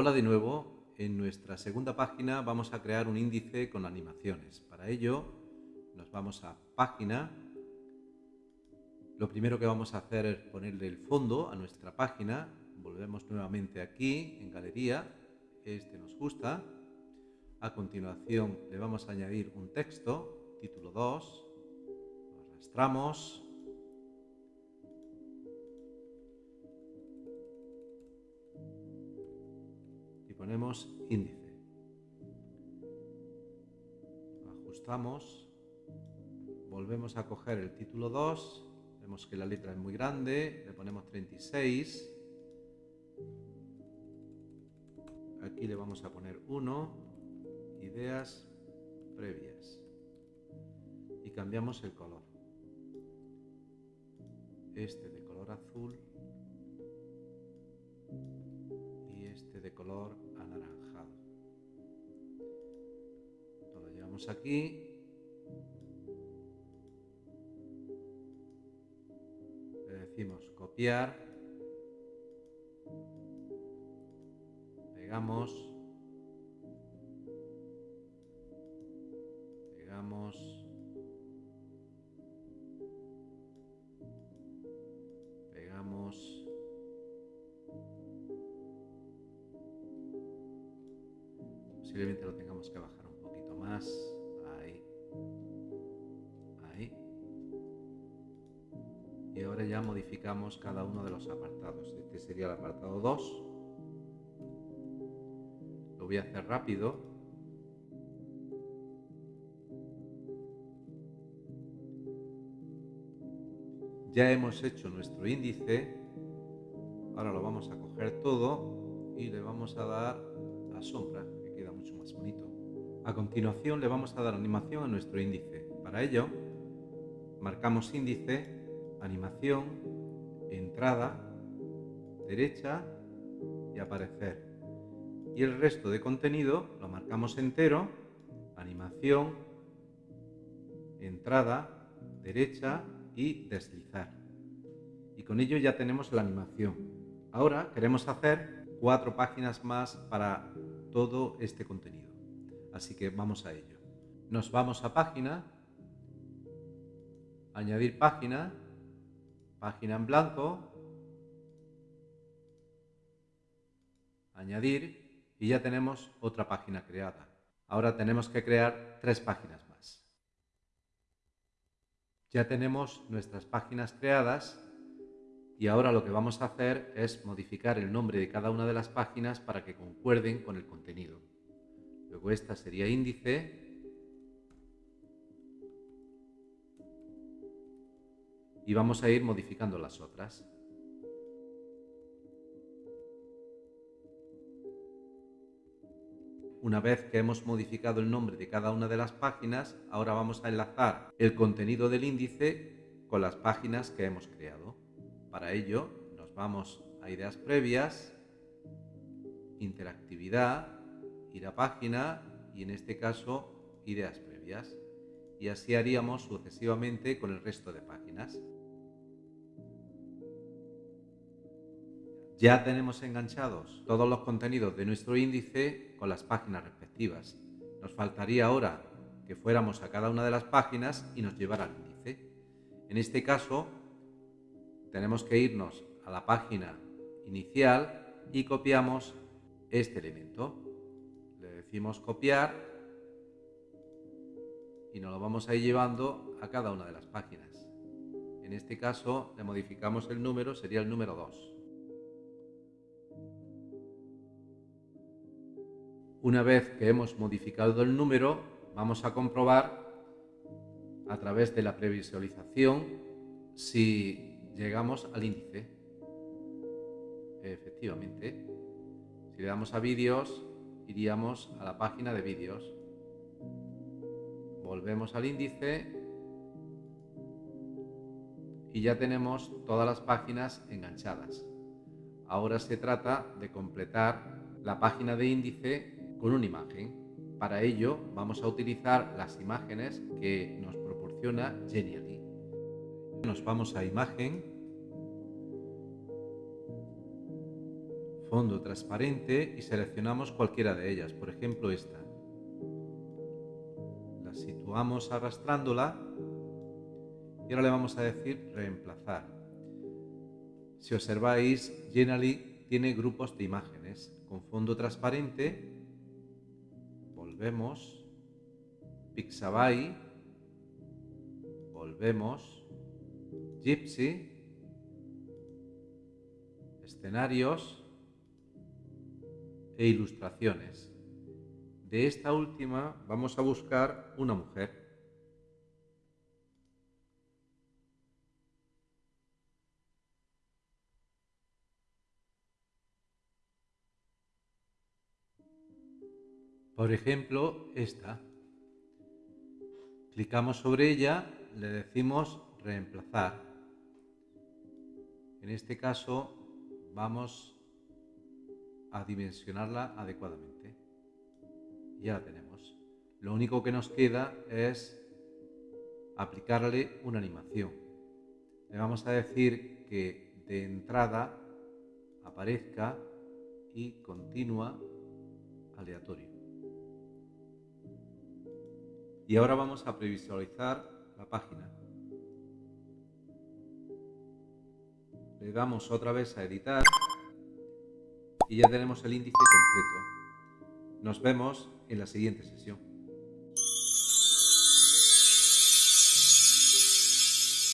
Hola de nuevo. En nuestra segunda página vamos a crear un índice con animaciones. Para ello nos vamos a página. Lo primero que vamos a hacer es ponerle el fondo a nuestra página. Volvemos nuevamente aquí en galería. Este nos gusta. A continuación le vamos a añadir un texto, título 2. Lo arrastramos ponemos índice. Ajustamos, volvemos a coger el título 2, vemos que la letra es muy grande, le ponemos 36. Aquí le vamos a poner 1, ideas previas. Y cambiamos el color. Este de color azul este de color aquí. Le decimos copiar. Pegamos. Pegamos. Pegamos. Posiblemente lo tengamos que bajar un poquito más. y ahora ya modificamos cada uno de los apartados. Este sería el apartado 2. Lo voy a hacer rápido. Ya hemos hecho nuestro índice. Ahora lo vamos a coger todo y le vamos a dar a sombra, más bonito. A continuación le vamos a dar animación a nuestro índice. Para ello, marcamos índice animación, entrada, derecha y aparecer. Y el resto de contenido lo marcamos entero, animación, entrada, derecha y deslizar. Y con ello ya tenemos la animación. Ahora queremos hacer cuatro páginas más para todo este contenido. Así que vamos a ello. Nos vamos a página, añadir página página en blanco, añadir y ya tenemos otra página creada. Ahora tenemos que crear tres páginas más. Ya tenemos nuestras páginas creadas y ahora lo que vamos a hacer es modificar el nombre de cada una de las páginas para que concuerden con el contenido. Luego esta sería índice y vamos a ir modificando las otras. Una vez que hemos modificado el nombre de cada una de las páginas, ahora vamos a enlazar el contenido del índice con las páginas que hemos creado. Para ello nos vamos a ideas previas, interactividad, ir a página y en este caso ideas previas. Y así haríamos sucesivamente con el resto de páginas. Ya tenemos enganchados todos los contenidos de nuestro índice con las páginas respectivas. Nos faltaría ahora que fuéramos a cada una de las páginas y nos llevara al índice. En este caso, tenemos que irnos a la página inicial y copiamos este elemento. Le decimos copiar y nos lo vamos a ir llevando a cada una de las páginas. En este caso, le modificamos el número, sería el número 2. Una vez que hemos modificado el número, vamos a comprobar a través de la previsualización si llegamos al índice. Efectivamente, si le damos a vídeos, iríamos a la página de vídeos. Volvemos al índice y ya tenemos todas las páginas enganchadas. Ahora se trata de completar la página de índice con una imagen. Para ello vamos a utilizar las imágenes que nos proporciona Genially. Nos vamos a imagen, fondo transparente y seleccionamos cualquiera de ellas, por ejemplo esta. La situamos arrastrándola y ahora le vamos a decir reemplazar. Si observáis, Genially tiene grupos de imágenes con fondo transparente. Volvemos. Pixabay. Volvemos. Gypsy. Escenarios e ilustraciones. De esta última vamos a buscar una mujer. Por ejemplo, esta. Clicamos sobre ella, le decimos reemplazar. En este caso vamos a dimensionarla adecuadamente. Ya la tenemos. Lo único que nos queda es aplicarle una animación. Le vamos a decir que de entrada aparezca y continua aleatorio. Y ahora vamos a previsualizar la página. Le damos otra vez a editar y ya tenemos el índice completo. Nos vemos en la siguiente sesión.